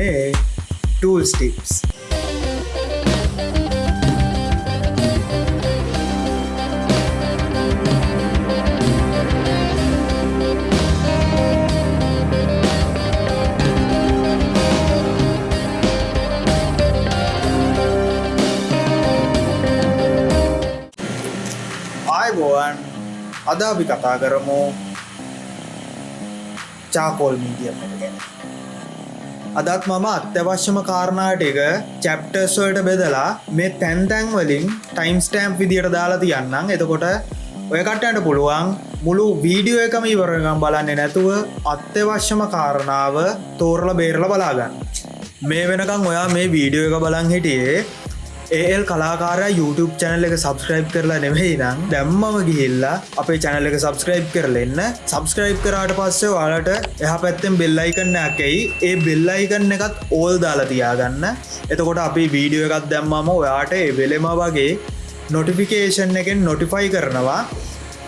මේ ටූල් ස්ටිප්ස් ආයබෝවන් අද අපි කතා කරමු චාකෝල් මීඩියම් එක ගැන. අදත් මම අත්‍යවශ්‍යම කාරණාට එක චැප්ටර්ස්වලට බෙදලා මේ තැන්තැන් වලින් ටයිම් ස්ටෑම්ප් විදියට දාලා තියන්නම්. එතකොට ඔය කට්ටට පුළුවන් මුළු වීඩියෝ එකම ඉවරගම් බලන්නේ නැතුව අත්‍යවශ්‍යම කාරණාව තෝරල බේරල බලාගන්න. මේ වෙනකං ඔයා මේ වීඩියෝ එක බලන් හිටියේ ඒල් කලාකාර YouTube චැනල් එක සබස්ක්‍රයිබ් කරලා නෙවෙයි නම් දැම්මම ගිහිල්ලා අපේ චැනල් එක සබස්ක්‍රයිබ් කරලෙන්න සබස්ක්‍රයිබ් කරාට පස්සේ වාලට එහ පැත්තෙන් බෙල්ලයිකන්න ඇකයි ඒ බෙල්ලයිකන්න එකත් ඕල් දාලා තියාගන්න. එතකොට අපි වීඩියෝ එකත් දැම්මම ඔයාට ඒ වෙලෙම වගේ නොටිෆිකේෂන් එකෙන් නොටිෆයි කරනවා.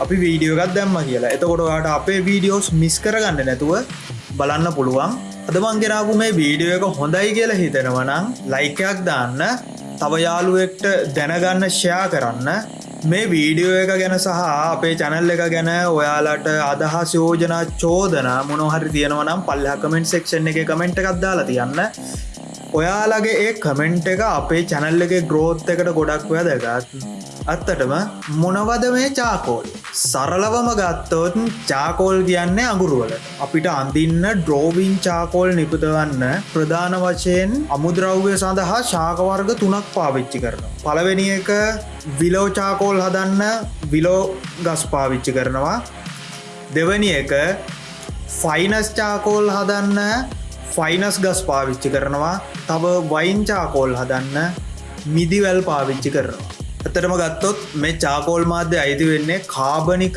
අපි වීඩියෝගත් දැම්ම කියලා. එතකොට ඔයාට අපේ වීඩියෝස් මිස් කරගන්න නැතුව බලන්න පුළුවන්. අදමන්ගෙනාපු මේ වීඩියෝ එක හොඳයි කියලා හිතෙනවනම් ලයිකයක් දාන්න. තව යාළුවෙක්ට දැනගන්න ෂයා කරන්න. මේ වීඩියෝ එක ගැන සහ අපේ චැනල් එක ගැන ඔයාලට අදහස් යෝජනා චෝදන මොනොහරි තියෙනවනම් පල්ල කමෙන්ට් සෙක්ෂන් එක කමෙන්ට් එකක් දාලා තියන්න. ඔයාලගේ ඒ කමෙන්ට් එක අපේ චැනල් එක ග්‍රෝත් එකට ගොඩක් ඔය දැගත් අත්තටම මොනවද මේ චාකෝල් සරලවම ගත්තොත් චාකෝල් කියන්නේ අගුරුවල අපිට අඳින්න ඩ්‍රෝවින් චාකෝල් නිපුතවන්න ප්‍රධාන වශයෙන් අමුද්‍රව්‍ය සඳහා ශාකවර්ග තුනක් පාවිච්චි කරන පළවෙනි එක විලෝ චාකෝල් හදන්න විලෝ ගස් පාවිච්චි කරනවා. දෙවනි එක ෆයිනස් චාකෝල් හදන්න ෆයිනස් ගස් පාවිච්චි කරනවා. තව වයින්චාකෝල් හදන්න මිදිවැල් පාවිච්චි කරනවා. ඇතටම ගත්තොත් මේ චාකෝල් මාධ්‍ය අයිති වෙන්නේ කාබනික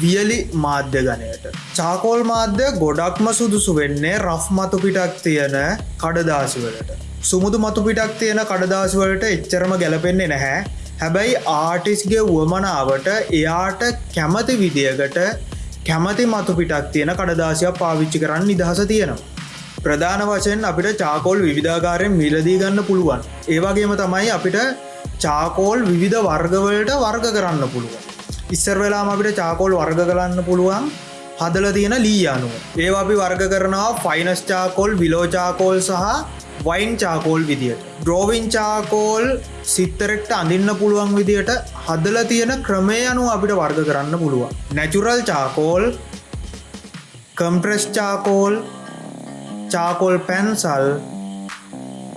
වියලි මාධ්‍ය ගණයට චාකෝල් මාධ්‍ය ගොඩක්ම සුදුසු වෙන්නේ රෆ් මතු පිටක් තියෙන කඩදාසිවලට සුමුදු මතු පිටක් තියෙන කඩදාසිවලට එච්චරම ගැලපෙන්නේ නැහැ. හැබැයි ආටිස්ගේ වුවමනාවට එයාට කැමති විදියකට කැමති මතු පිටක් තියෙන කඩදාසියක් පාවිච්චි කරන්න නිදහස තියෙනවා. ප්‍රධාන වශයෙන් අපිට චාකෝල් විධාකාරයෙන් මිලදී ගන්න පුළුවන්. ඒවාගේම තමයි අපිට චාකෝල් විවිධ වර්ගවලට වර්ග කරන්න පුළුවන්. ඉස්සර වෙලාම අපිට චාකෝල් වර්ග කරන්න පුළුවන් හදල තියෙන ලී අනුව. ඒ අපි වර්ග කරනවා ෆයිනස් චාකෝල් විලෝචාකෝල් සහ වයින් චාකෝල් විදියට. ඩ්‍රෝවින් චාකෝල් සිත්තරෙක්ට අඳන්න පුළුවන් විදියට හදල තියෙන ක්‍රමය අනු අපිට වර්ග කරන්න පුළුවන්. Natural charcoal compressed charcoal charcoal pencil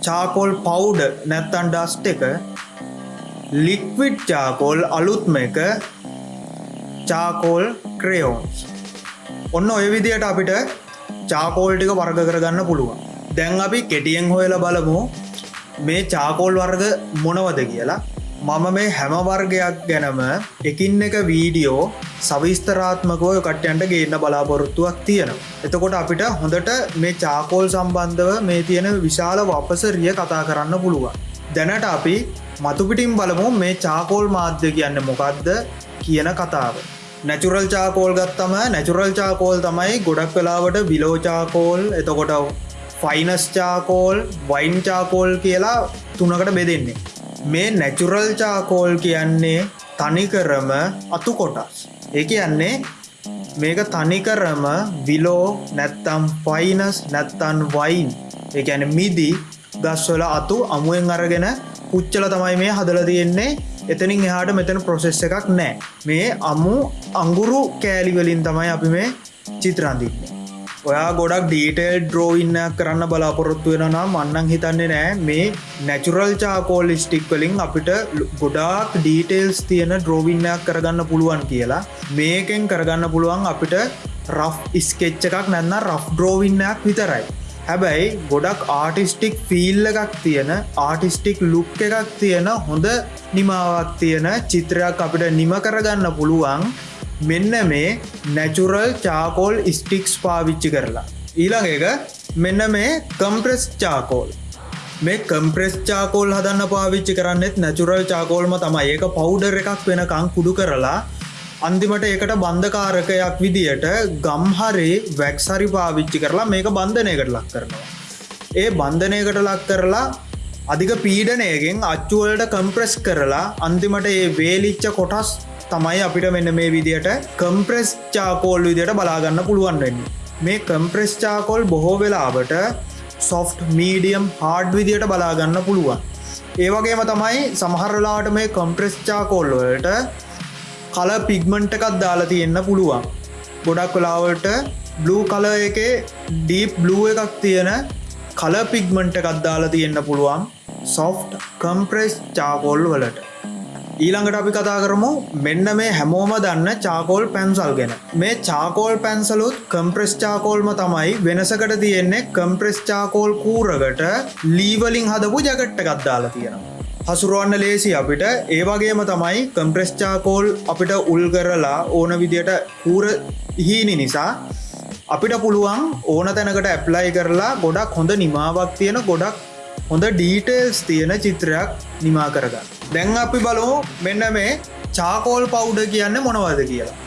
charcoal powder නැත්තන් ඩස්ට එක ලික්විඩ් චාකෝල් අලුත්ම එක චාකෝල් ක්‍රයෝන්ස් ඔන්න ඔය විදියට අපිට චාකෝල් ටික වර්ග කරගන්න පුළුවන්. දැන් අපි කෙටියෙන් හොයල බලමු මේ චාකෝල් වර්ග මොනවද කියලා. මම මේ හැම වර්ගයක් ගැනම එකින් එක වීඩියෝ සවිස්තරාත්මකව කට්යන්ට ගේන්න බලාපොරොත්තුවක් තියෙනවා. එතකොට අපිට හොඳට මේ චාකෝල් සම්බන්ධව මේ තියෙන විශාල වපසරිය කතා කරන්න පුළුවන්. දැනට අපි මතුපිටින් බලමු මේ චාකෝල් මාධ්‍ය කියන්න මොකක්ද කියන කතාව. නැචුරල් චාකෝල් ගත්තම නැචුරල් චාකෝල් තමයි ගොඩක් වෙලාවට විලෝචාකෝල් එතකොට ෆයිනස් චාකෝල් වයින් චාකෝල් කියලා තුනකට බෙදෙන්නේ. මේ නැචුරල් චාකෝල් කියන්නේ තනිකරම අතු කොටස්. ඒ කියන්නේ මේක තනිකරම විලෝ නැත්තම් ෆයිනස් නැත්තන් වයින් ඒ ඇන මිදි ගස්වල අතු අමුවෙන් අරගෙන පුච්චල තමයි මේ හදල තියෙන්නේ. එතනින් එහාට මෙතන ප්‍රොසෙස් එකක් නෑ. මේ අමු අංගුරු කෑලිවලින් තමයි අපි මේ චිත්‍රන්දින්නේ ඔයා ගොඩක් ඩීටේල් ඩ්‍රෝඉන්න කරන්න බලාපොරොත්තු වෙන නම් අන්නන් හිතන්නේ නෑ. මේ නැචුරල් චාකෝල් ස්ටික් වලින් අපිට ගොඩාක් ඩීටේල්ස් තියෙන ඩ්‍රෝවින්නයක් කරගන්න පුළුවන් කියලා. මේකෙන් කරගන්න පුළුවන් අපිට රෆ් ස්කෙච්ච එකක් නැන්න රෆ් ඩ්‍රෝවින්නයක් විතරයි. හැබැයි ගොඩක් ආටිස්ටික් ෆිල් එකක් තියෙන ආටිස්ටික් ලුක් එකක් තියෙන හොඳ නිමාවක් තියෙන චිත්‍රයක් අපිට නිම කරගන්න පුළුවන් මෙන්න මේ නැචුරල් චාකෝල් ස්ටික්ස් පාවිච්චි කරලා. ඊළඟ එක මෙන්න මේ කම්ප්‍රෙස් චාකෝල් මේ කම්ප්‍රෙස් චාකෝල් හදන්න පාවිච්චි කරන්නෙත් නැචුරල් චාකෝල්ම තමයි. ඒක පවුඩර් එකක් වෙනකං කුඩු කරලා අන්තිමට ඒකට බන්ධකාරකයක් විදියට ගම්හරේ වැක්සරි පාවිච්චි කරලා මේක බන්ධනයකට ලක් කරනවා. ඒ බන්ධනයකට ලක් කරලා අධික පීඩනයගෙන් අච්චුවලට කම්ප්‍රෙස් කරලා අන්තිමට ඒ වේලිච්ච කොටස් තමයි අපිට මෙන්න මේ විදියට කම්ප්‍රෙස් චාකෝල් විදියට බලාගන්න පුළුවන් වෙන්න. මේ කම්ප්‍රෙස් චාකෝල් බොහෝ වෙලාවට සොෆ්ට් මීඩියම් හාඩ් විදියට බලාගන්න පුළුවන්. ඒවගේම තමයි සමහරලාට මේ කම්ප්‍රෙස් චාකෝල්වලට කල පිග්මන්ට් එකත් දාලා තියෙන්න්න පුළුවන්. ගොඩක් වෙලාවට බ්ලූ කල එක ඩීප් බ්ලූ එකක් තියෙන කල පිග්මන්ට් එකත් දාලා තියෙන්න්න පුළුවන් සොෆ්ට් කම්ප්‍රෙස් චාකෝල් වලට. ඊළඟට අපි කතා කරමු මෙන්න මේ හැමෝම දන්න චාකෝල් පැන්සල් ගැන. මේ චාකෝල් පැන්සලුත් කම්ප්‍රෙස් චාකෝල්ම තමයි වෙනසකට තියෙන්නේ කම්ප්‍රෙස් චාකෝල් කූරකට ලීවලින් හදපු ජගට්ට ගත්දාලා තියෙනවා. හසුරුවන්න ලේසි අපිට ඒවගේම තමයි කම්ප්‍රෙස් චාකෝල් අපිට උල් කරලා ඕන විදියට කූර හීනි නිසා අපිට පුළුවන් ඕන තැනකට ඇප්ලයි කරලා ගොඩක් හොඳ නිමාවක් තියෙන ගොඩක් හොඳ ඩීටේල්ස් තියෙන චිත්‍රයක් නිමා කරගන්න. දැන් අපි බලමු මෙන්න මේ චාකෝල් පවුඩ කියන්න මොනවද කියලා.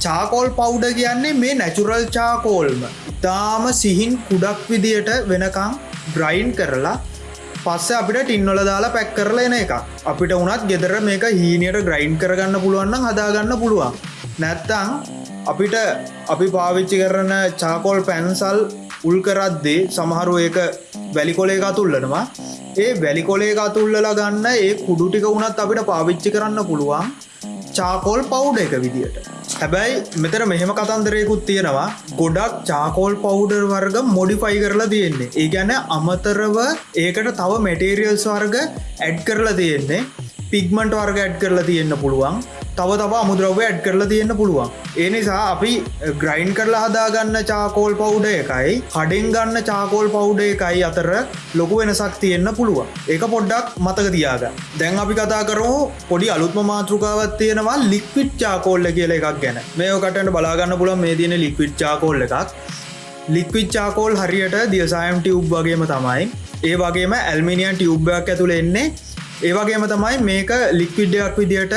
චාකෝල් පවුඩ කියන්නේ මේ නැචුරල් චාකෝල්ම ඉතාම සිහින් කුඩක් විදියට වෙනකං බ්‍රයින් කරලා පස්ස අපිට ටින්නොල දාලා පැක් කරලා එන එක අපිට උනත් ගෙදර මේක හීනයට ග්‍රයින්් කරගන්න පුළුවන්න හදාගන්න පුළුවන්. නැත්තං අපිට අපි පාවිච්චි කරන චාකෝල් පැන්සල් උල් කරද්දේ සමහරු ඒක වැලිකොලේ අතුල්ලනවා. ඒ වැලිකොලේ අතුල්ලලා ගන්න ඒ කුඩු ටික වුණත් අපිට පාවිච්චි කරන්න පුළුවන්. චාකෝල් පවුඩ එක විදියට. හැබැයි මෙතර මෙහෙම කතන්දරයකුත් තියෙනවා. ගොඩක් චාකෝල් පවුඩර් වර්ග මොඩිෆයි කරලා තියෙන්නේ. ඒ ගැන අමතරව ඒකට තව මෙටේරියල්ස් වර්ග ඇඩ් කරලා තියෙන්නේ. පිග්මන්ට වර්ග ඇඩ් කරලා තියෙන්න්න පුළුවන්. තව තව අමුද්‍රව්‍ය ඇඩ් කරලා තියෙන්න්න පුළුවන්. ඒ නිසා අපි eh, ග්‍රයින්් කරලා හදාගන්න චාකෝල් පවුඩ එකයි කඩෙන් ගන්න චාකෝල් පවුඩ එකයි අතර ලොකු වෙනසක් තියෙන්න්න පුළුවන්. ඒක පොඩ්ඩක් මතක තියාග දැන් අපි කතා කරමු පොඩි අලුත්ම මාතෘකාවත් තියෙනවා ලික්විට් චාකෝල්ල කියල එකක් ගැන. මේකටට බලාගන්න පුළන් මේ තියෙන ලික්විට් චාකෝල්ල එකක්. ලික්විච් චාකෝල් හරියට දියසායම් ටියුබ් වගේම තමයි. ඒ වගේම ඇල්මිනියන් ටියුබ්බයක් ඇතුළ එන්නේ. ඒවගේම තමයි මේක ලික්විඩ්ඩයක් විදියට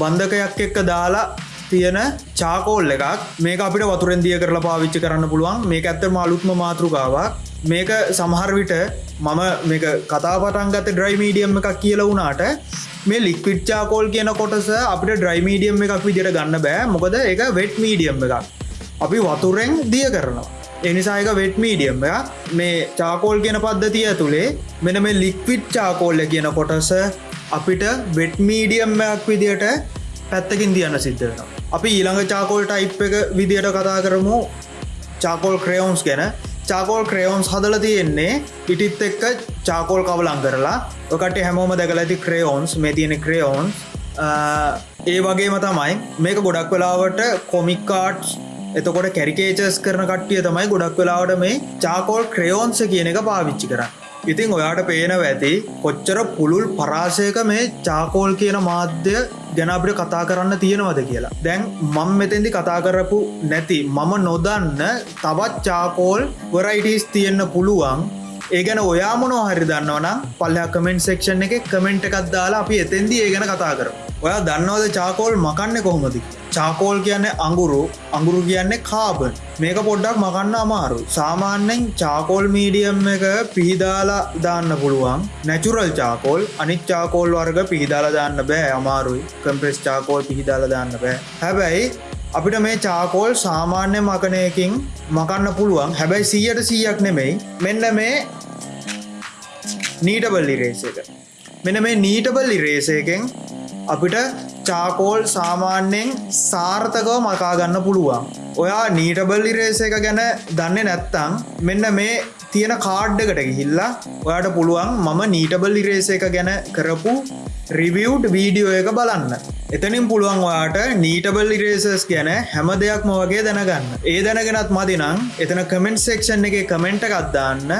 බන්ධකයක් එක්ක දාලා තියෙන චාකෝල් එකක්. මේක අපිට වතුරෙන් දිය කරලා පාවිච්චි කරන්න පුළුවන්. මේ ඇත්ත මාලුත්ම මාතෘකාවක්. මේක සමහරවිට මම මේක කතාපටන්ගත ඩ්‍රයි මීඩියම් එකක් කියල වුණාට මේ ලික්විට් චාකෝල් කියන කොටස අපිට ඩ්‍රයි මීඩියම් එකක් විදිට ගන්න බෑ. මොකද එක වෙට් මීඩියම් එකක්. අපි වතුරෙන් දිය කරනවා. එනිසායක වෙට් මීඩියම් මේ චාකෝල් කියන පද්ධතිය ඇතුළේ මෙන මේ ලික්විට් චාකෝල්ල කියන කොටස අපිට වෙට් මීඩියම්මයක් විදියට පැත්තකින් තියන්න සිද්ධවෙන අපි ඊළඟ චාකෝල් ටයිප් එක විදියට කතා කරමු. චාකෝල් ක්‍රයෝන්ස් ගැන. චාකෝල් ක්‍රයෝන්ස් හදල තියෙන්නේ ඉටිත් එක්ක චාකෝල් කවලං කරලා. ඔකට හැමෝම දැකල ඇති ක්‍රයෝන්ස් මේ තියෙන ක්‍රයෝන් ඒ වගේම තමයි මේක ගොඩක් වෙලාවට කොමික්කාට්ස් එතකොට කැරිකේචස් කරන කට්ටිය තමයි ගොඩක් වෙලාවට මේ චාකෝල් ක්‍රයෝන්ස කියන එක පාවිච්චි කරන්න. ඉතිං ඔයාට පේනව ඇති කොච්චර පුළුල් පරාසයක මේ චාකෝල් කියන මාධ්‍ය ගැන අපිට කතා කරන්න තියෙනවද කියලා. දැන් මං මෙතැදි කතා කරපු නැති මම නොදන්න තවත් චාකෝල් වරයිටස් තියෙන්න්න පුළුවන්. ඒ ගැන ඔයා මොනෝ හරි දන්නවනම් පල්ලයා කමෙන්ට් සෙක්ෂන් එක කමෙන්ට් එකක් දාලා අපි එතැන්දී ඒ ගැන කතා කර ඔයා දන්නවද චාකෝල් මකන්න කොහොමදි චාකෝල් කියන්නේ අඟුරු අඟුරු කියන්නේ කාබන් මේක පොඩ්ඩක් මකන්න අමාරු. සාමාන්‍යෙන් චාකෝල් මීඩියම් එක පිහිදාලා දාන්න පුළුවන්. නැචුරල් චාකෝල් අනිත් චාකෝල් වර්ග පිහිදාලා දාන්න බෑ අමාරුයි. කම්ප්‍රෙස් චාකෝල් පිහිදාලා දාන්න බෑ. හැබැයි අපිට මේ චාකෝල් සාමාන්‍ය මකනයකින් මකන්න පුළුවන්. හැබැයි සීයට සීයක් නෙමෙයි. මෙන්න මේ නීටබල්ලි රේස එක. මෙන මේ නීටබල්ලි රේසයකෙන් අපිට චාකෝල් සාමාන්‍යයෙන් සාර්ථකව මකාගන්න පුළුවන්. ඔයා නීටබල්ලි රේස එක ගැන දන්න නැත්තං මෙන්න මේ තියෙන කාඩ්ඩකට ගිහිල්ලා ඔයාට පුළුවන් මම නීටබල් ඉරේස එක ගැන කරපු රිවියව් වීඩියෝ එක බලන්න. එතනින් පුළුවන් ඔයාට නීටබල් ඉරේසස් ගැන හැම දෙයක්ම වගේ දැනගන්න. ඒ දැනගෙනත් මදිනම් එතන කමෙන්ට් සෙක්ෂන් එක කමෙන්ට් එකක්දාන්න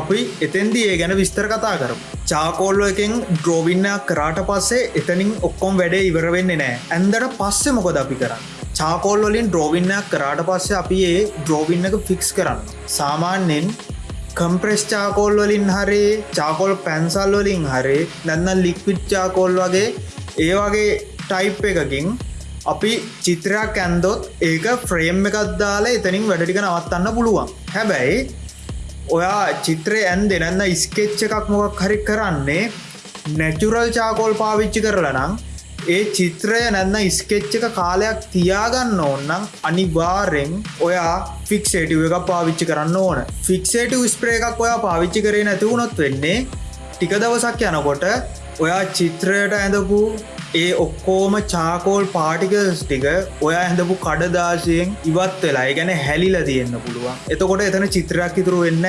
අපි එතෙන්දී ඒ ගැන විස්තර කතා කරම. චාකෝල්ල එකෙන් ඩ්‍රෝවින්නයක් කරාට පස්සේ එතනින් ඔක්කොම් වැඩේ ඉවරවෙන්නේ නෑ. ඇන්දට පස්සෙ මොකොද අපි කරන්න? චාකෝල් වලින් ඩ්‍රෝවින්නයක් කරාට පස්සේ අපි ඒ ඩ්‍රෝවින්න එක ෆික්ස් කරන්න. සාමාන්‍යෙන් කම්ප්‍රෙස් චාකෝල් වලින් හරි චාකෝල් පැන්සල් වලින් හරි නැන්න ලික්විට් චාකෝල් වගේ ඒ වගේ ටයිප් එකකින් අපි චිත්‍රයක් ඇන්දොත් ඒක ෆ්‍රේම් එකත් දාලා එතනින් වැඩටික නවත්තන්න පුළුවන්. හැබැයි ඔයා චිත්‍රය ඇන් දෙනන්න ස්කෙච්ච එකක් මොකක් හරි කරන්නේ නැචුරල් චාකෝල් පාවිච්චි කරලා නම් ඒ චිත්‍රය නැන්න ස්කෙච්ච එක කාලයක් තියාගන්න ඕන්නම් අනිවාරෙන් ඔයා ෆික්ෂේටව එක පාවිච්චි කරන්න ඕන. ෆික්ෂේටව ස්ප්‍රේ එකක් ඔයා පාවිච්චි කරේ නැතිවුණොත් වෙන්නේ ටික දවසක් යනකොට ඔයා චිත්‍රයට ඇඳපු ඒ ඔක්කෝම චාකෝල් පාටිකස් ටික ඔයා ඇඳපු කඩදාශයෙන් ඉවත් වෙලා ගැන හැලිල තියෙන්න්න පුළුවන්. එතකොට එතන චිත්‍රයක් ඉතුරු වෙන්න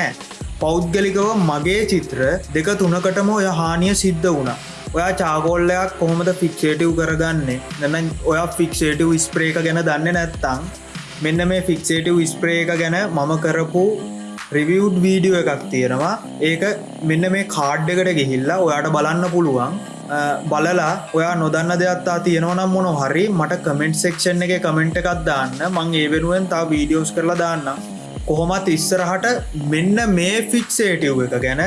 පෞද්ගලිකව මගේ චිත්‍ර දෙක තුනකටම ඔය හානිය සිද්ධ වුණා. ඔයා චාගෝල්ලයක් කොහොමද ෆික්ෂේටව් කරගන්නේ? නැන ඔයා ෆික්ෂේටව් ස්ප්‍රේක ගැන දන්න නැත්තං මෙන්න මේ ෆික්ෂේටව් ස්ප්‍රේ එක ගැන මම කරපු රිවියව් වීඩියෝ එකක් තියෙනවා. ඒක මෙන්න මේ කාඩ්ඩකට ගිහිල්ලා ඔයාට බලන්න පුළුවන්. බලලා ඔයා නොදන්න දෙයක්ත්තා තියෙනවනම් මොන හරි මට කමෙන්ට් සෙක්ෂන් එක කමෙන්ට් එකක් දාන්න. මං ඒ වෙනුවෙන් තා වීඩියෝස් කරලා දාන්න කොහොමත් ඉස්සරහට මෙන්න මේ ෆික්සේටව් එක ගැන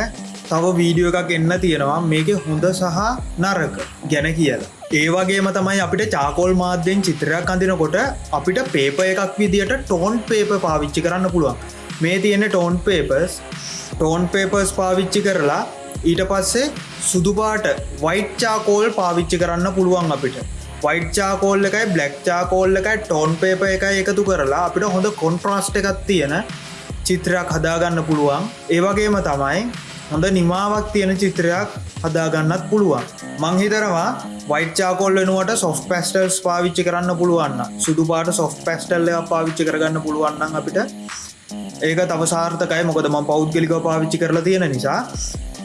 තව වීඩියෝ එකක් එන්න තියෙනවා. මේක හොඳ සහ නරක ගැන කියලා. ඒවගේම තමයි අපිට චාකෝල් මාධ්‍යෙන් චිත්‍රයක් අඳනකොට අපිට පේප එකක් විදිට ටෝන් පේප පාවිච්චි කරන්න පුළුවන්. මේ තියෙන ටෝන් පේපස් ටෝන් පේපර්ස් පාවිච්චි කරලා ඊට පස්සේ සුදුපාට වයිට්චාකෝල් පාවිච්චි කරන්න පුළුවන් අපිට. වයිට්චාකෝල් එකයි බ්ලක්්චාකෝල් එකයි ටෝන් පේප එකයි එකතු කරලා අපිට හොඳ කොන්ට්‍රස්ට එකක් තියෙන චිත්‍රයක් හදාගන්න පුළුවන්. ඒවගේම තමයි හොඳ නිමාවක් තියෙන චිත්‍රයක් හදාගන්නත් පුළුවන්. මංහිතරවා වයිට්චාකොල් වෙනුවට සොෆ් පැස්ටල්ස් පාවිච්චි කරන්න පුළුවන්න සුදු පාට සොෆ් පැස්ටල්ල පාවිච්චි කරගන්න පුළුවන්න අපිට ඒක තව සාර්ථකයි. මොකද ම පෞද්ගලික පාවිච්චි කරලා තියෙන නිසා.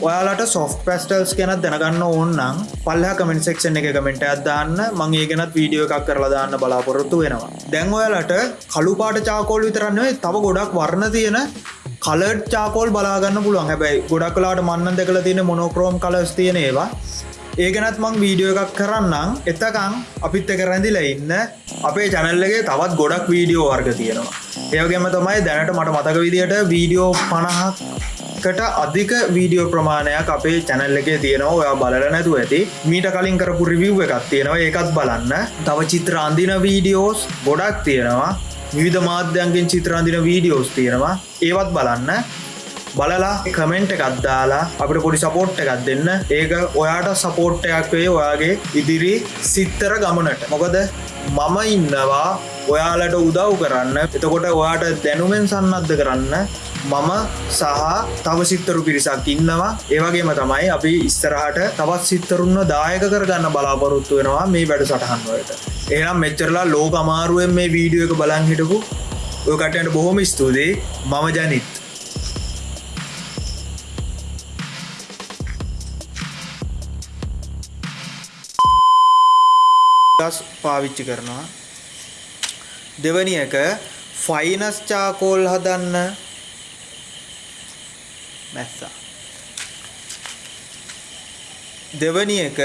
ඔයාලට සොෆ් පැස්ටල්ස් ගැනත් දැනගන්න ඕන්නම් පල්හ කමෙන්ට සෙක්ෂන් එක කමෙන්ට අදදාන්න මං ඒ ගැනත් වීඩියෝ එකක් කරලා දාන්න බලාපොරොත්තු වෙනවා. දැන් ඔයාලට කළු පාට චාකෝල් විතරන්නේ තව ගොඩක් වර්ණ තියෙන කලට් චාකෝල් බලාගන්න පුළුවන්. හැබැයි ගොඩක් කලාට මන්න දෙකල තියෙන මොනෝක්‍රෝම් කලස් තියෙන ඒවා. ඒගෙනත් මං වීඩියෝ එකක් කරන්නම්. එතකං අපිත් එක රැඳිලා ඉන්න අපේ චැනල්ලගේ තවත් ගොඩක් වීඩියෝ වර්ග තියෙනවා. ඒවගේම තමයි දැනට මට මතක විදියට වීඩියෝ පණහක් කට අධික වීඩියෝ ප්‍රමාණයක් අපේ චැනල් එකේ තියෙනවා. ඔයා බලල නැතු ඇති. මීට කලින් කරපු රිවිව් එකක් තියෙනවා. ඒකත් බලන්න. තව චිත්‍ර අන්දින වීඩියෝස් ගොඩක් තියෙනවා. විවිධ මාධ්‍යන්ගෙන් චිත්‍රාන්දින වීඩියෝස් තියෙනවා. ඒවත් බලන්න. බලලා කමෙන්ට් එකත් දාලා අපට පොඩි සපෝට් එකක් දෙන්න. ඒක ඔයාට සපෝට් එකක් වේ ඔයාගේ ඉදිරි සිත්තර ගමනට. මොකද මම ඉන්නවා ඔයාලට උදව් කරන්න. එතකොට ඔයාට දැනුමෙන් සන්නද්ධ කරන්න මම සහ තව සිත්තරු පිරිසක් ඉන්නවා. ඒවගේම තමයි අපි ඉස්තරහට තවත් සිත්තරුන්න දායක කරගන්න බලාපොරොත්තු වෙනවා මේ වැඩ සටහන්වලට එනම් මෙච්චරලා ලෝක අමාරුවෙන් මේ වීඩියෝ එක බලන් හිටපු ඔකටට බොහොම ස්තුතියි. මම ජනිත්. පාවිච්චි කරනවා. දෙවනි එක ෆයිනස් චාකෝල් හදන්න මැස්සා. දෙවනි එක